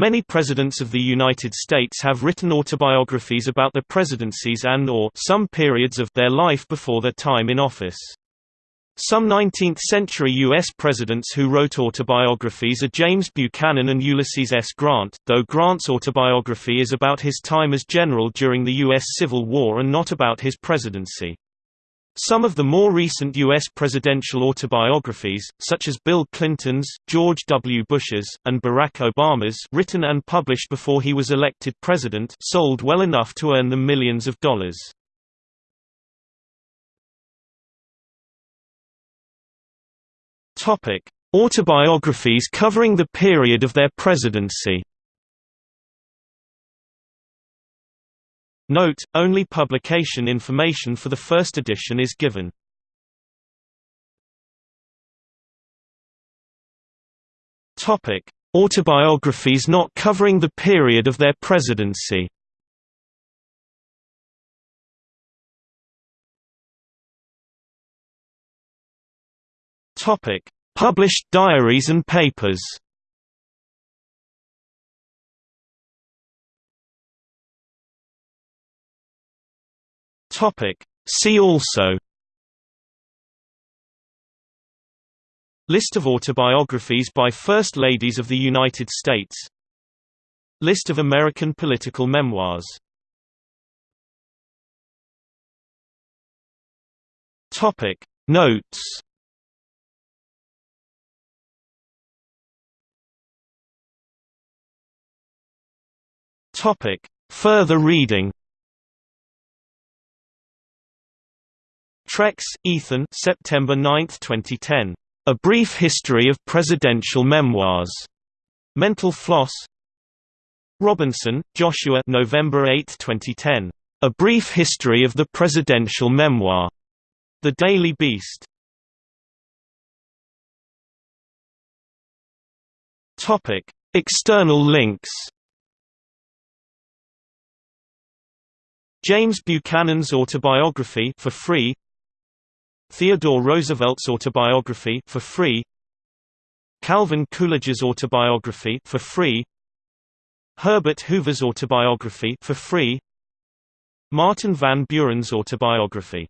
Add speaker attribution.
Speaker 1: Many presidents of the United States have written autobiographies about the presidencies and or some periods of their life before their time in office. Some 19th-century U.S. presidents who wrote autobiographies are James Buchanan and Ulysses S. Grant, though Grant's autobiography is about his time as general during the U.S. Civil War and not about his presidency. Some of the more recent U.S. presidential autobiographies, such as Bill Clinton's, George W. Bush's, and Barack Obama's written and published before he was elected president sold well enough to earn them millions of dollars. Autobiographies covering the period of their presidency. Note: Only publication information for the first edition is given. Autobiographies not covering the period of their presidency. Published diaries and papers. Topic: See also. List of autobiographies by First Ladies of the United States List of American political memoirs Topic Notes Topic. Further reading Trex, Ethan September 9, 2010. A Brief History of Presidential Memoirs. Mental Floss Robinson, Joshua November 8, 2010. A Brief History of the Presidential Memoir. The Daily Beast. Topic. External links James Buchanan's autobiography for free Theodore Roosevelt's autobiography for free. Calvin Coolidge's autobiography for free. Herbert Hoover's autobiography for free. Martin Van Buren's autobiography